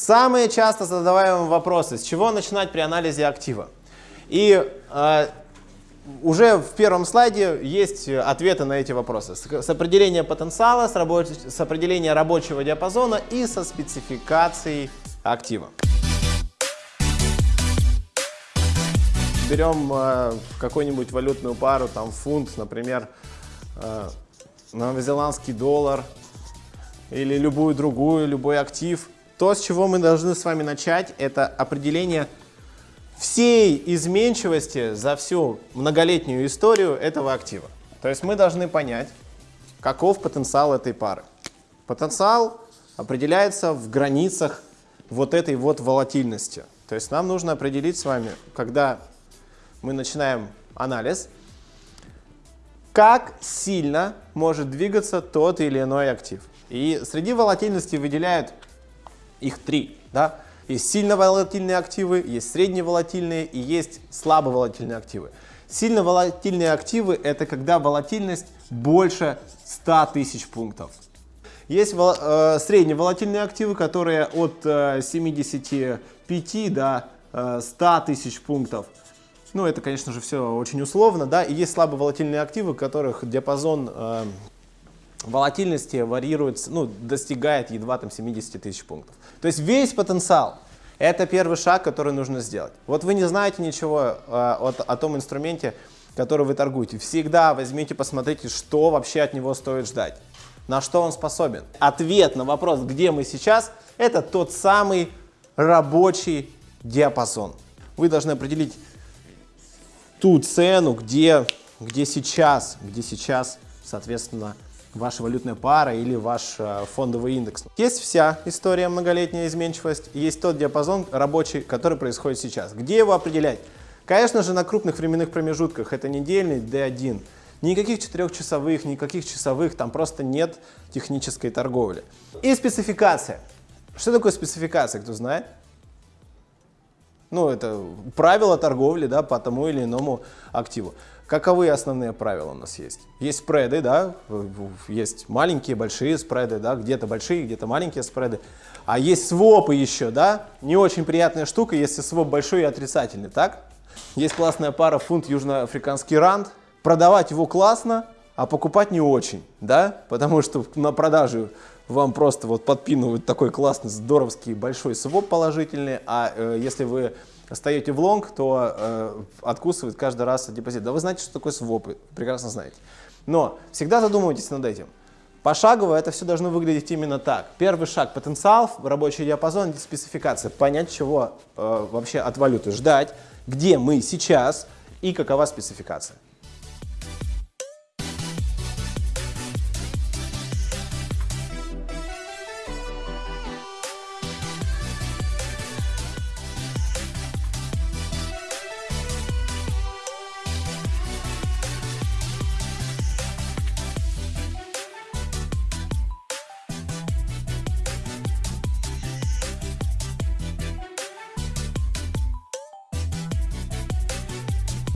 Самые часто задаваемые вопросы, с чего начинать при анализе актива? И э, уже в первом слайде есть ответы на эти вопросы. С, с определения потенциала, с, рабоч, с определения рабочего диапазона и со спецификацией актива. Берем э, какую-нибудь валютную пару, там фунт, например, э, новозеландский доллар или любую другую, любой актив – то, с чего мы должны с вами начать, это определение всей изменчивости за всю многолетнюю историю этого актива. То есть мы должны понять, каков потенциал этой пары. Потенциал определяется в границах вот этой вот волатильности. То есть нам нужно определить с вами, когда мы начинаем анализ, как сильно может двигаться тот или иной актив. И среди волатильности выделяют их три. Да? Есть сильно волатильные активы, есть средневолатильные и есть слабо волатильные активы. Сильно волатильные активы – это когда волатильность больше 100 тысяч пунктов. Есть э, средневолатильные активы, которые от э, 75 до э, 100 тысяч пунктов. Ну, это, конечно же, все очень условно, да. И есть слабо волатильные активы, у которых диапазон э, волатильности варьируется, ну, достигает едва там 70 тысяч пунктов. То есть весь потенциал – это первый шаг, который нужно сделать. Вот вы не знаете ничего э, о, о том инструменте, который вы торгуете. Всегда возьмите, посмотрите, что вообще от него стоит ждать, на что он способен. Ответ на вопрос, где мы сейчас, это тот самый рабочий диапазон. Вы должны определить ту цену, где, где сейчас, где сейчас, соответственно, ваша валютная пара или ваш э, фондовый индекс. Есть вся история многолетняя изменчивость, есть тот диапазон рабочий, который происходит сейчас. Где его определять? Конечно же, на крупных временных промежутках, это недельный D1. Никаких четырехчасовых, никаких часовых, там просто нет технической торговли. И спецификация. Что такое спецификация, кто знает? Ну, это правила торговли да, по тому или иному активу. Каковы основные правила у нас есть? Есть спреды, да, есть маленькие, большие спреды, да, где-то большие, где-то маленькие спреды. А есть свопы еще, да, не очень приятная штука, если своп большой и отрицательный, так? Есть классная пара фунт южноафриканский ранд. Продавать его классно, а покупать не очень, да, потому что на продаже вам просто вот подпинывают такой классный, здоровский большой своп положительный, а э, если вы стоите в лонг, то э, откусывает каждый раз депозит. Да вы знаете, что такое свопы, прекрасно знаете. Но всегда задумывайтесь над этим. Пошагово это все должно выглядеть именно так. Первый шаг – потенциал, рабочий диапазон, спецификация. Понять, чего э, вообще от валюты ждать, где мы сейчас и какова спецификация.